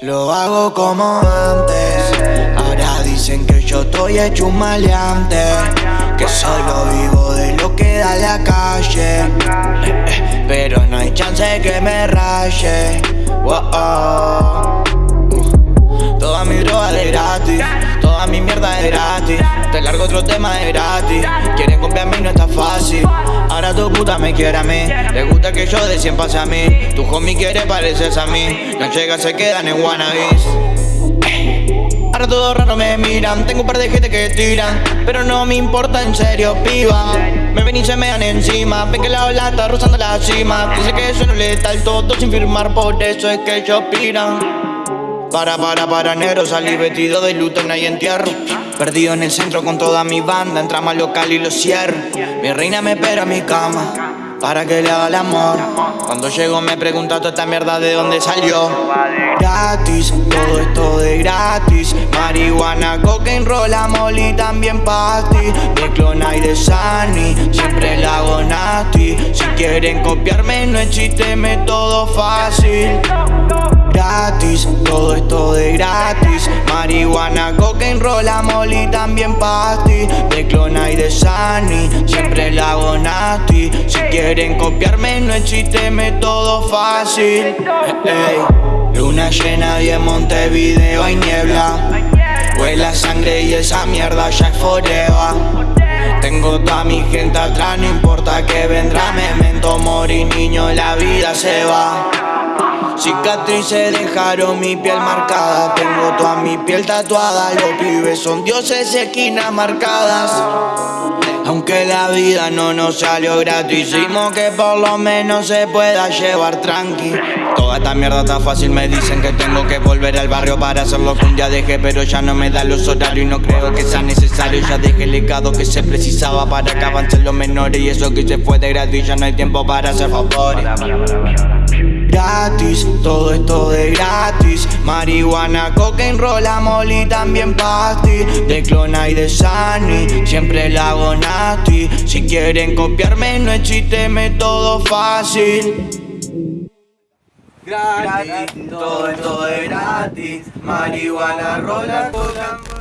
Lo hago como antes. Ahora dicen que yo estoy hecho un maleante. Que solo vivo de lo que da la calle. Pero no hay chance que me raye. Wow, oh. Toda mi droga de gratis. Te largo otro tema de gratis. Quieren copiarme y no está fácil. Ahora tu puta me quiere a mí. Le gusta que yo de 100 pase a mí. Tu homie quiere pareces a mí. No llega, se quedan en wannabes. Ahora todos raro me miran, tengo un par de gente que tiran Pero no me importa en serio, piba Me ven y se me dan encima Ven que la ola está rozando la cima Dice que eso no le letal, todo sin firmar Por eso es que ellos piran Para, para, para, negro Salí vestido de luto, no hay entierro. Perdido en el centro con toda mi banda Entramos al local y lo cierro. Mi reina me espera en mi cama para que le haga el amor. Cuando llego me pregunta toda esta mierda de dónde salió. Gratis, todo esto de gratis. Marihuana, cocaine, rola, y también ti De clona y de Sunny, siempre la hago nasty. Si quieren copiarme no chiste, todo fácil. Gratis, todo esto de gratis. Marihuana, cocaine, rola, y también ti De clona y de Sunny, siempre la hago nasty. Quieren copiarme no es chiste, todo fácil. Luna llena y en Montevideo hay niebla. Huele sangre y esa mierda ya es forever. Tengo toda mi gente atrás, no importa que vendrá. Memento morir niño, la vida se va Cicatrices dejaron mi piel marcada. Tengo toda mi piel tatuada. Los pibes son dioses, esquinas marcadas. Aunque la vida no nos salió gratis Hicimos que por lo menos se pueda llevar tranqui. Toda esta mierda está fácil, me dicen que tengo que volver al barrio para hacer lo que un día dejé Pero ya no me da los horarios y no creo que sea necesario. Ya dejé el legado que se precisaba para que avancen los menores Y eso que se fue de gratis, ya no hay tiempo para hacer favores Gratis, todo esto de gratis. Marihuana, cocaine, rola, y también pasti. De clona y de Sunny, siempre la hago nasty. Si quieren copiarme no es todo fácil. Gratis, todo esto de gratis. Marihuana, rola, cocaine